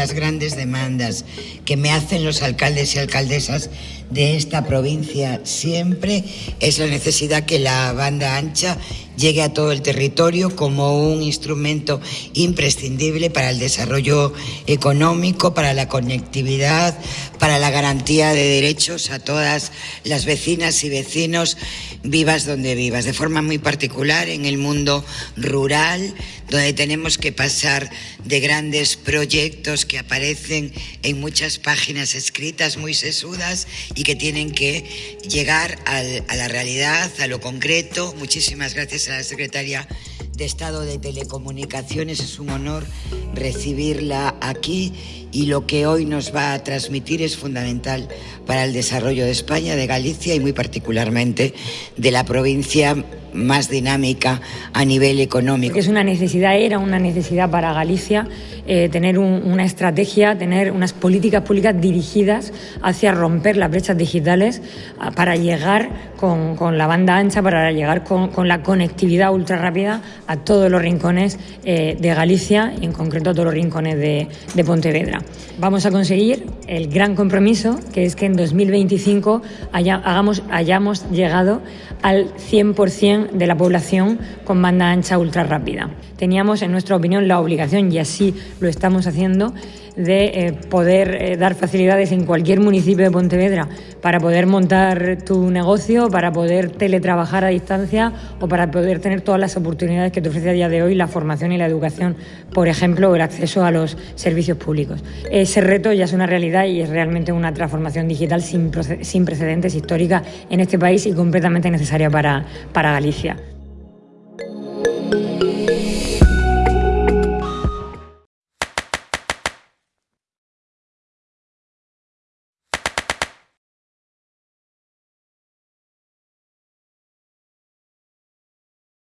las grandes demandas que me hacen los alcaldes y alcaldesas de esta provincia siempre es la necesidad que la banda ancha llegue a todo el territorio como un instrumento imprescindible para el desarrollo económico, para la conectividad, para la garantía de derechos a todas las vecinas y vecinos vivas donde vivas, de forma muy particular en el mundo rural, donde tenemos que pasar de grandes proyectos que aparecen en muchas páginas escritas muy sesudas y que tienen que llegar a la realidad, a lo concreto. Muchísimas gracias la secretaria de Estado de Telecomunicaciones. Es un honor recibirla aquí y lo que hoy nos va a transmitir es fundamental para el desarrollo de España, de Galicia y muy particularmente de la provincia más dinámica a nivel económico. Es una necesidad, era una necesidad para Galicia eh, tener una estrategia, tener unas políticas públicas dirigidas hacia romper las brechas digitales para llegar con, la banda ancha, para llegar con, la conectividad ultra rápida a todos los rincones eh, de Galicia y en concreto a todos los rincones de, de Pontevedra. Vamos a conseguir el gran compromiso que es que en 2025 hagamos, hayamos llegado al 100% de la población con banda ancha ultra rápida. Teníamos, en nuestra opinión, la obligación, y así lo estamos haciendo, de eh, poder eh, dar facilidades en cualquier municipio de Pontevedra para poder montar tu negocio, para poder teletrabajar a distancia o para poder tener todas las oportunidades que te ofrece a día de hoy la formación y la educación, por ejemplo, el acceso a los servicios públicos. Ese reto ya es una realidad y es realmente una transformación digital sin, sin precedentes histórica en este país y completamente necesaria para, para Galicia.